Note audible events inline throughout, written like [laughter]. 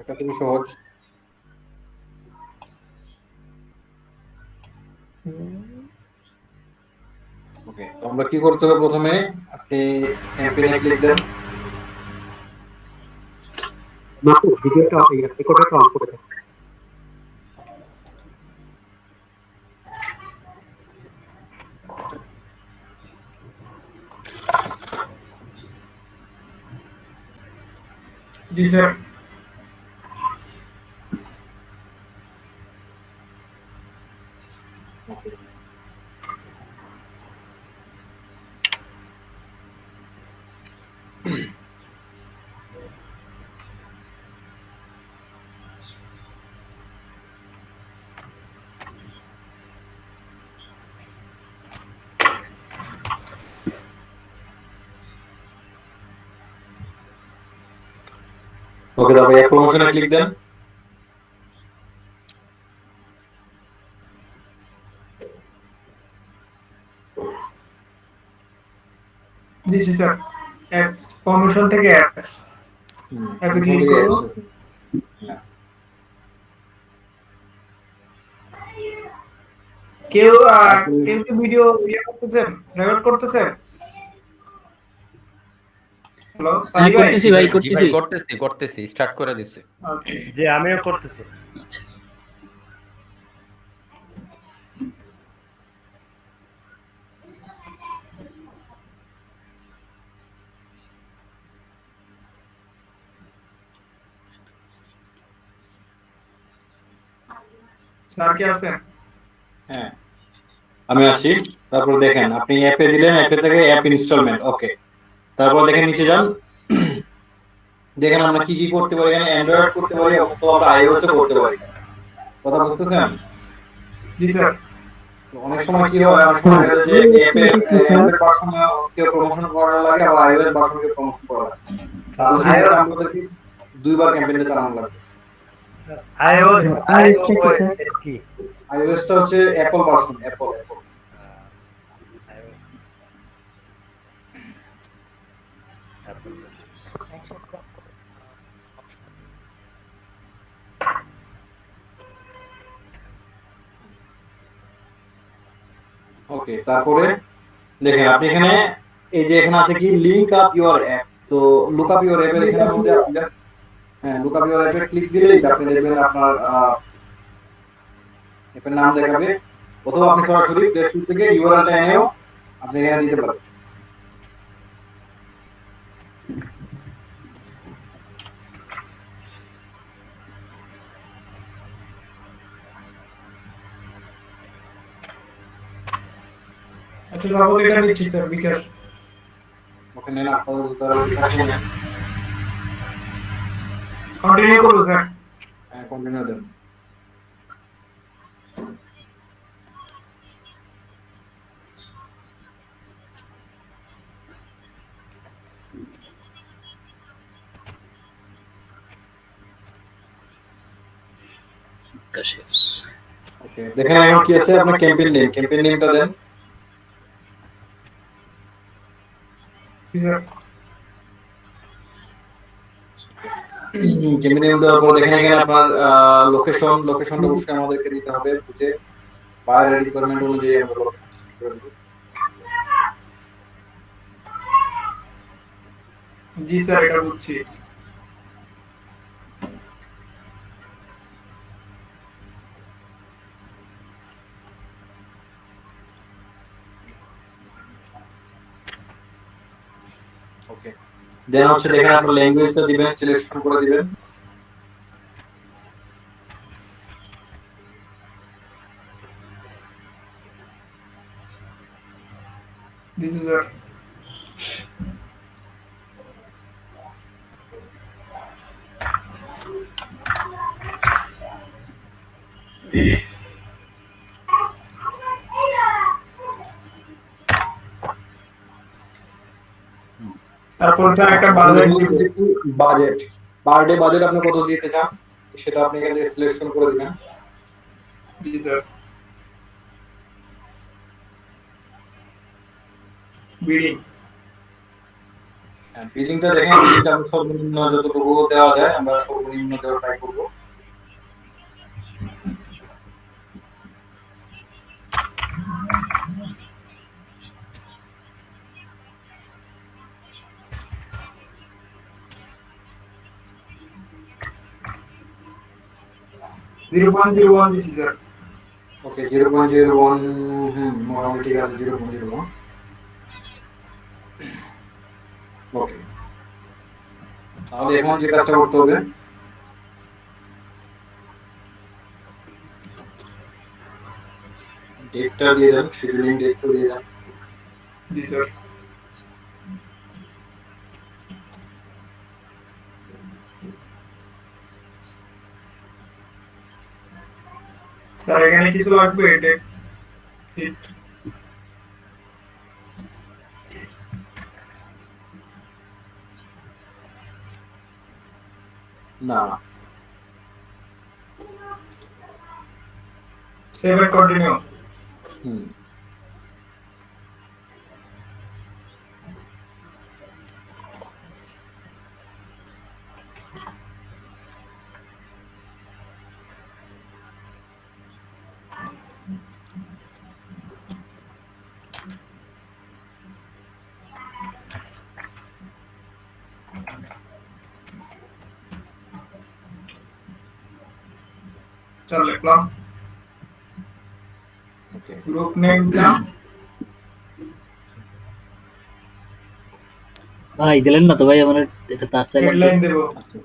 এটা খুবই সহজ। ওকে তো আমরা কি করতে হবে প্রথমে? আপনি ক্লিক দেন। মাত্র ভিডিওটা রেকর্ডারটা অন করে দেন। জি স্যার। ওকে তারপরে অ্যাপ প্রমোশনে ক্লিক দেন জি স্যার অ্যাপস প্রমোশন থেকে অ্যাপস হুম, অ্যাপে ক্লিক করব। হ্যাঁ। কেউ কেউ কি ভিডিও ইয়ে করতেছেন রেকর্ড করতেছেন হ্যালো হ্যাঁ করতেছি ভাই করতেছি। করতেছি করতেছি স্টার্ট করে দিছি। যে আমিও করতেছি। স্যার কি আছেন? হ্যাঁ। আমি আসি। তারপর দেখেন আপনি অ্যাপে দিলেন অ্যাপে থেকে অ্যাপ ইনস্টলমেন্ট ওকে তারপর দেখেন নিচে যান। দেখেন আমরা কি কি করতে পারি এখানে অ্যান্ড্রয়েড করতে পারি অথবা আমরা আইওএস করতে পারি। কথা বুঝতেছেন? জি স্যার। অনেক সময় কি হয় অনেক সময় যে অ্যাপে অ্যান্ড্রয়েড ভার্সন কেউ প্রমোশন করা লাগে আবার আইওএস ভার্সন কেউ প্রমোশন করা লাগে। তাহলে সেক্ষেত্রে আমাদেরকে দুইবার ক্যাম্পেইনটা চালানো লাগবে। আইওএস iOS টা কি স্যার? কি আইওএসটা হচ্ছে Apple version Apple Apple okay তারপরে দেখেন আপনি এখানে এই যে এখানে আছে কি লিংক আপ ইওর অ্যাপ তো লুক আপ ইওর অ্যাপের এখানে মধ্যে আপনি জাস্ট হ্যাঁ লুক আপ ইওর অ্যাপে ক্লিক দিলেই আপনি দেখবেন আপনার অ্যাপের নাম দেখাবে। অথবা আপনি সরাসরি প্লে স্টোর থেকে ইউআরএলটা এনেও আপনি এখানে দিতে পারেন। আচ্ছা সাপোজ এটা নিচ্ছি স্যার বিকাশ ওখানে না আপাতত তারা দেখাচ্ছে না কন্টিনিউ করব স্যার হ্যাঁ কন্টিনিউ দেন ওকে দেখেন এখন কি আছে আপনার ক্যাম্পেইন নেম ক্যাম্পেইন নেমটা দেন জি নেম দেওয়ার পর দেখেন এখানে আপনার লোকেশন লোকেশনটা অবশ্যই আমাদেরকে দিতে হবে বুঝে? বাইরের রিকোয়ারমেন্ট অনুযায়ী আমরা। জি স্যার এটা বুঝছি। দেন হচ্ছে দেখেন আপনার ল্যাঙ্গুয়েজটা দিবেন সিলেকশন করে দিবেন। তারপর স্যার একটা budget budget. Per day budget আপনি কত দিতে চান? সেটা আপনি এখানে সিলেকশন করে দিবেন। জি স্যার। বিডিং বিলিংটা দেখেন বিলিংটা আমি সর্বনিম্ন যতটুকু দেওয়া যায় আমরা সর্বনিম্ন দেওয়ার ট্রাই করব। জিরো পয়েন্ট জিরো ওয়ান দিছি sir okay zero point zero one হুম মোটামুটি ঠিক আছে zero point zero one okay তাহলে এখন যে কাজটা করতে হবে ডেটটা দিয়ে দেন শিডিউলিং ডেটটা দিয়ে দেন জি স্যার স্যার এখানে কিছু লাগবে এটা হিট না সেভ এন্ড কন্টিনিউ হুম চল লিখলাম গ্রুপ নেম ভাই দিলেন না তো ভাই আমার এটা তার চাইলে হেডলাইন দেব। আচ্ছা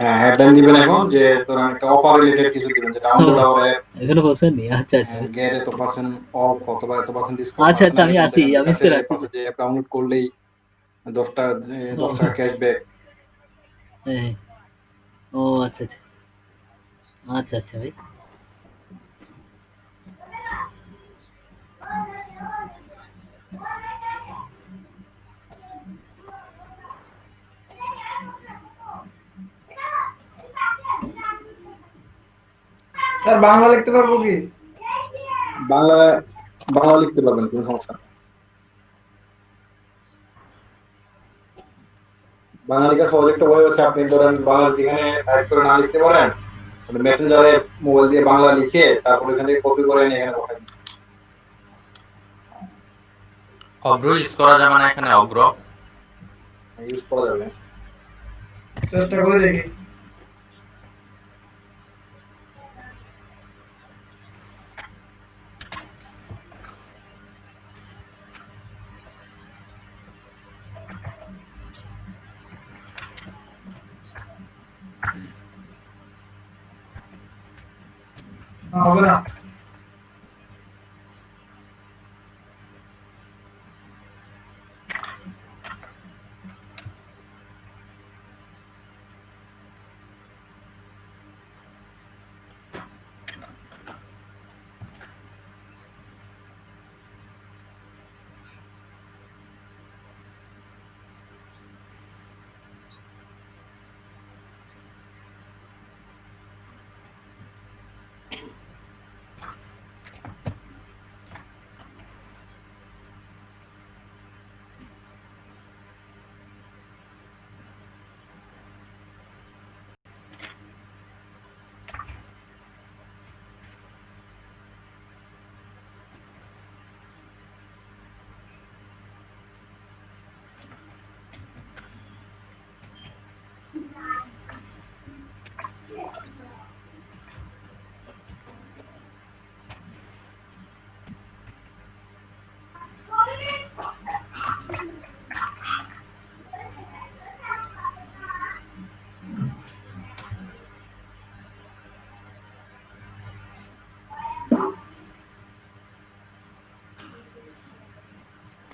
হ্যাঁ হেডলাইন দিবেন এখন যে ধরেন একটা অফার রিলেটেড কিছু দিবেন যে ডাউনলোড হবে এখনও পৌঁছায়নি আচ্ছা আচ্ছা। গেট এত পার্সেন্ট অফ অথবা এত পার্সেন্ট ডিসকাউন্ট আচ্ছা, আচ্ছা, আমি আসি, আমি আসতে রাখছি। যে ডাউনলোড করলেই দশটা দশ টাকা ক্যাশব্যাক হ্যাঁ। ও আচ্ছা আচ্ছা। আচ্ছা আচ্ছা ভাই স্যার বাংলা লিখতে পারব কি বাংলা বাংলা লিখতে পারবেন কোনো সমস্যা। বাংলা লেখার সহজ একটা বই হচ্ছে আপনি ধরেন বাংলা এখানে টাইপ করে না লিখতে পারেন মেসেঞ্জারে মোবাইল দিয়ে বাংলা লিখে তারপর এখান থেকে কপি করে নিয়ে এখানে পাঠাই অগ্র ইউজ করা যাবে না এখানে অগ্র? ইউজ করা যাবে। চেষ্টা করে দেখি। না, হবে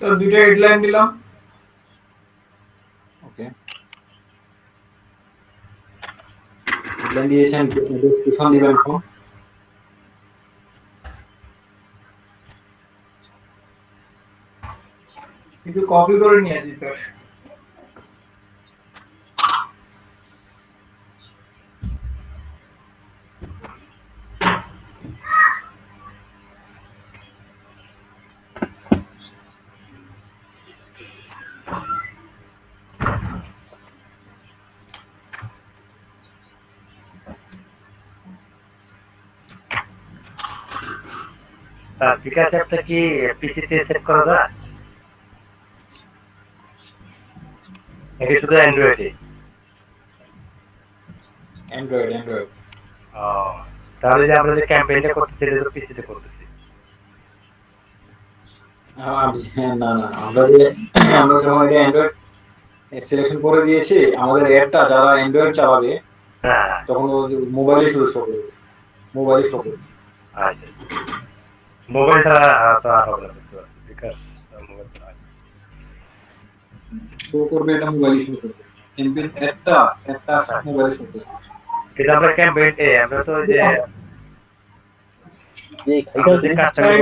না তো দুটো হেডলাইন দিলাম ওকে হেডলাইন দিয়েছেন ডেসক্রিপশন দিবেন এখন কিন্তু কপি করে নিয়ে আসি স্যার তার অ্যাপটা কি পিসিতে সেট করা যায়? নাকি শুধু অ্যান্ড্রয়েডে অ্যান্ড্রয়েড অ্যান্ড্রয়েড ও তাহলে যে আমরা যে ক্যাম্পেইনটা করতেছি এটা তো পিসিতে করতেছি। না না আমরা যে আমরা যখন এটা অ্যান্ড্রয়েড সিলেকশন করে দিয়েছি আমাদের অ্যাপটা যারা অ্যান্ড্রয়েড চালাবে হ্যাঁ। তখন মোবাইলে শুরু শো করবে। মোবাইলে শো করবে। আচ্ছা। মোবাইল ছাড়া আহ, তো আর হবে না বুঝতে পারছি বিকাশ মোবাইল ছাড়া শো করবে এটা মোবাইলে শো করবে ক্যাম্পেইন অ্যাপটা অ্যাপটা মোবাইলে শো করবে কিন্তু আমরা ক্যাম্পেইন এ আমরা তো ওই যে এই আমরা যে খাইছা কাজটা করব,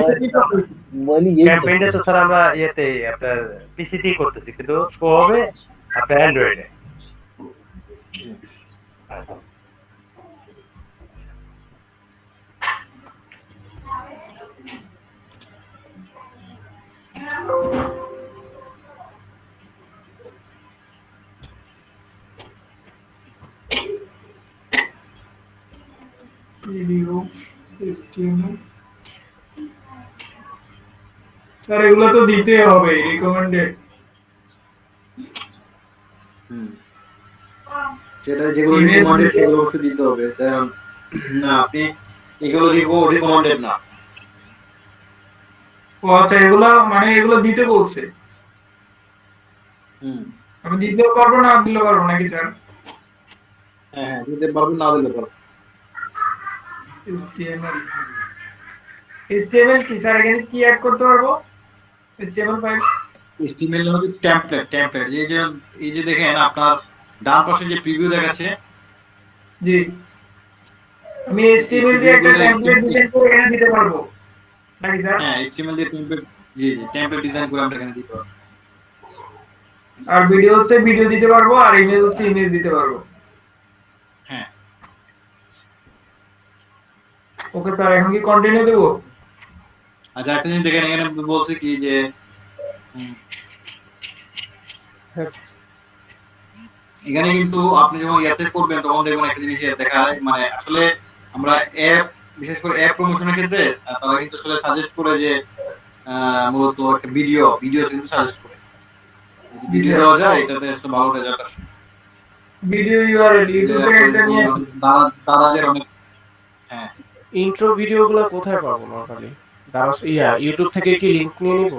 মোবাইলই ইয়ে ক্যাম্পেইনটা তো স্যার আমরা ইয়েতে আপনার পিসিতেই করতেছি কিন্তু শো হবে আপনার অ্যান্ড্রয়েডে ভিডিও HTML স্যার এগুলো তো দিতে হবে রিকমেন্ডেড হুম। যেটা যেগুলো রিকমেন্ডেড সেগুলো অবশ্যই দিতে হবে। কারণ, না, আপনি এগুলো রিকমেন্ডেড না। ও আচ্ছা এগুলো মানে এগুলো দিতে বলছে। হুম। আমি দিতেও পারব না দিলেও পারব নাকি স্যার? হ্যাঁ হ্যাঁ দিতে পারবেন না দিতে পারবেন HTML HTML কি স্যার এখানে কি অ্যাড করতে পারব? HTML ফাইল HTML হচ্ছে টেমপ্লেট টেমপ্লেট এই যে এই যে দেখেন আপনার ডান পাশে যে প্রিভিউ দেখাচ্ছে। জি। আমি HTML দিয়ে একটা টেমপ্লেট ডিজাইন করে এখানে দিতে পারব। নাকি স্যার হ্যাঁ HTML দিয়ে টেমপ্লেট জি জি টেমপ্লেট ডিজাইন করে আমরা এখানে দিতে পারব আর ভিডিও হচ্ছে ভিডিও দিতে পারব আর ইমেজ হচ্ছে ইমেজ দিতে পারব হ্যাঁ ওকে স্যার এখন কি কন্টিনিউ দেবো আচ্ছা একটা জিনিস দেখেন এখানে বলছে কি যে হুম, এখানে কিন্তু আপনি যখন ইয়াতে করবেন তখন দেখবেন একটা জিনিস দেখা যায় মানে আসলে আমরা অ্যাপ বিশেষ করে অ্যাপ প্রমোশনের ক্ষেত্রে তারা কিন্তু আসলে সাজেস্ট করে যে মূলত একটা ভিডিও ভিডিও কিন্তু সাজেস্ট করে। ভিডিও দেওয়া যায় এটাতে আসলে ভালো রেজাল্ট আসে ভিডিও ইউআরএল ইউটিউবে এটা একটা নিয়ে দাদা দাদাজের অনেক হ্যাঁ। ইন্ট্রো ভিডিওগুলো কোথায় পাবো নরমালি দাদা ইয়া ইউটিউব থেকে কি লিংক নিয়ে নিব?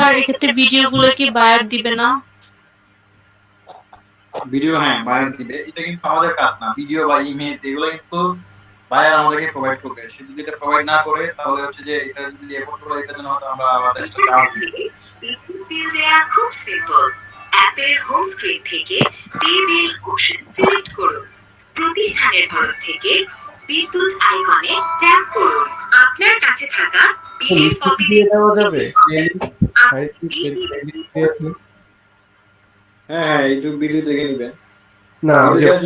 স্যার এক্ষেত্রে ভিডিওগুলো কি বায়ার দিবে না? ভিডিও হ্যাঁ বায়ার দিবে। এটা কিন্তু আমাদের কাজ না। ভিডিও বা ইমেজ এগুলো কিন্তু বায়ার আমাদেরকে প্রোভাইড করবে। সে যদি এটা প্রোভাইড না করে তাহলে হচ্ছে যে এটা যদি এফোর্ট করে এটার জন্য হয়তো আমরা আমাদের চার্জ দিই। বিল দেয়া খুব সিম্পল অ্যাপের হোম স্ক্রিন থেকে পে বিল অপশন সিলেক্ট করুন। প্রতিষ্ঠানের তরফ থেকে বিদ্যুৎ আইকনে ট্যাপ করুন। আপনার কাছে থাকা বিলের কপি দিয়ে দেওয়া যাবে। হ্যাঁ হ্যাঁ ভিডিও দেখে নিবেন। না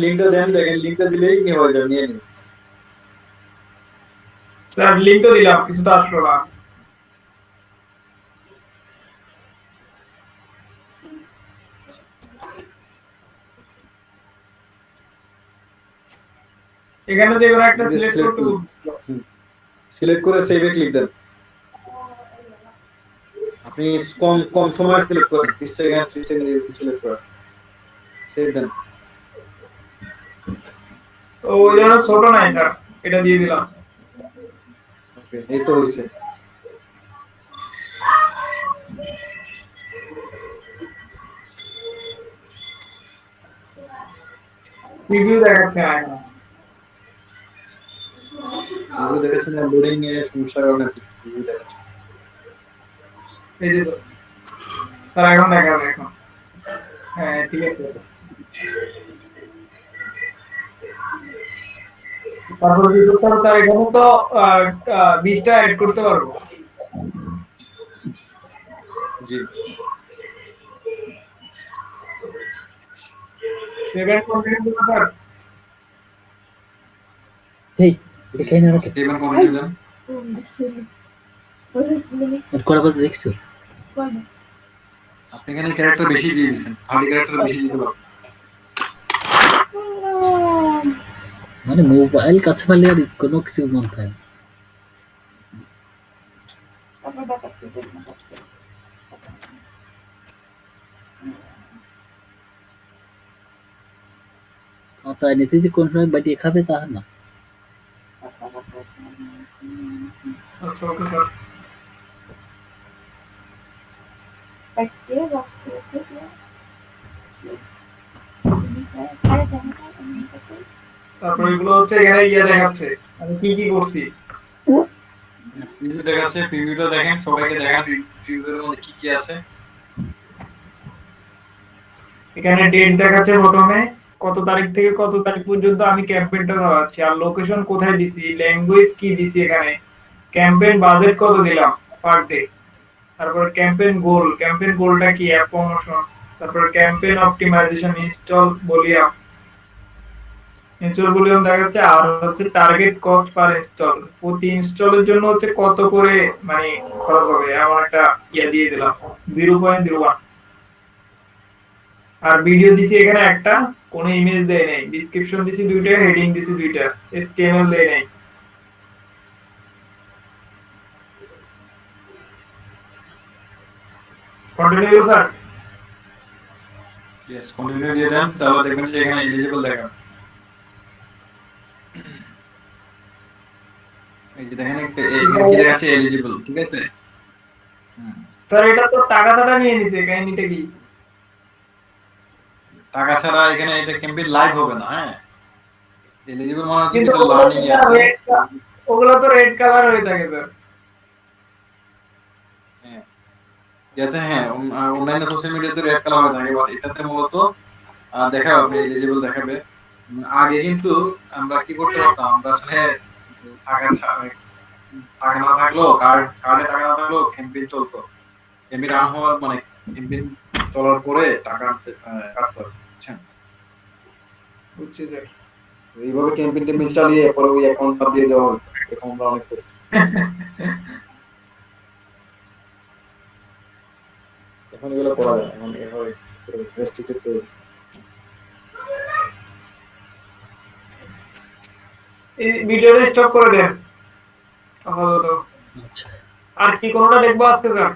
লিংকটা দেন দেখেন লিংকটা দিলেই নিয়ে হয়ে যাবে নিয়ে নিন। স্যার লিংক তো দিলাম কিছু তো আসলো না। এখানে যে কোনো একটা সিলেক্ট করতে। সিলেক্ট করে সেভে ক্লিক দেন। আপনি কম কম সময় সিলেক্ট করেন 30 সেকেন্ড 30 সেকেন্ড সিলেক্ট করেন। সেভ দেন ওই জন্য ছোট নাই স্যার এটা দিয়ে দিলাম। ওকে এই তো হইছে। রিভিউ দেখাচ্ছে না এখন। ভিডিও দেখাচ্ছেন না লোডিং এর সমস্যার কারণে ভিডিও দেখাচ্ছে এই যে স্যার এখন দেখাবে এখন। হ্যাঁ ঠিক আছে। তারপর কি করতে হবে স্যার এখানে তো বিশটা অ্যাড করতে পারব। জি। সেভেন কন্টিনিউ স্যার এই এটা খাই না কন্টিনিউ আর করা কথা দেখছ? আপনি এখানে ক্যারেক্টার বেশি দিয়ে দিয়েছেন থার্টি ক্যারেক্টার বেশি দিতে পারবেন মানে মোবাইল কাছে পারলে আর কোনো কিছু মন থাকে না। তাই নিতে যে কোন সময় বাটিয়ে খাবে তা না। ওকে স্যার তারপর এগুলো হচ্ছে এখানে ইয়ে দেখাচ্ছে। আমি কি কি করছি? প্রিভিউ দেখাচ্ছে প্রিভিউটা দেখেন সবাইকে দেখান প্রিভিউর মধ্যে কি কি আছে। এখানে ডেট দেখাচ্ছে প্রথমে কত তারিখ থেকে কত তারিখ পর্যন্ত আমি ক্যাম্পেইনটা চালাচ্ছি আর লোকেশন কোথায় দিছি ল্যাঙ্গুয়েজ কি দিছি এখানে? ক্যাম্পেইন বাজেট কত দিলাম পার ডে তারপর ক্যাম্পেইন গোল ক্যাম্পেইন গোলটা কি? অ্যাপ প্রমোশন তারপর campaign optimization install volume install volume দেখাচ্ছে আর হচ্ছে টার্গেট কস্ট পার ইনস্টল প্রতি ইনস্টলের জন্য হচ্ছে কত করে মানে খরচ হবে? এমন একটা ইয়ে দিয়ে দিলাম। জিরো পয়েন্ট জিরো ওয়ান আর ভিডিও দিছি এখানে একটা, কোনো ইমেজ দেয় নাই। ডেসক্রিপশন দিছি দুইটা হেডিং দিছি দুইটা এসটিএমএল দেয় নাই। কন্টিনিউ স্যার ইয়েস কন্টিনিউ দিয়ে দেন তাহলে দেখবেন যে এখানে এলিজিবল দেখাবে এই যে দেখেন একটা এখানে কি দেখাচ্ছে এলিজিবল ঠিক আছে হুম। স্যার এটা তো টাকা টাকা নিয়ে নিছে কাহিনীটা কি টাকা ছাড়া এখানে এটা ক্যাম্পেইন লাইভ হবে না হ্যাঁ এলিজিবল মানে হচ্ছে কিন্তু এটা লার্নিং আছে ওগুলো তো রেড কালার হয়ে থাকে স্যার যাতে হ্যাঁ অনলাইনে সোশ্যাল মিডিয়াতে রেড কালার হয়ে থাকে বাট এটাতে মূলত দেখাবে আপনি এলিজিবল দেখাবে। আগে কিন্তু আমরা কি করতে পারতাম আমরা আসলে টাকা টাকা না থাকলেও কার্ড কার্ডে টাকা না থাকলেও ক্যাম্পেইন চলতো। ক্যাম্পেইন রান হওয়ার মানে ক্যাম্পেইন চলার পরে টাকা আহ, কাটতে বুঝছেন? বুঝছি স্যার এইভাবে ক্যাম্পেইন টেম্পেইন চালিয়ে পরে ওই অ্যাকাউন্ট বাদ দিয়ে দেওয়া হতো এরকম আমরা অনেক করছি। [laughs] এখন এগুলো করা যায়। এখন এভাবে রেস্ট্রিক্টেড করে। এই ভিডিওটা স্টপ করে দেন আপাতত। আচ্ছা। আর কি কোনোটা দেখব আজকে স্যার?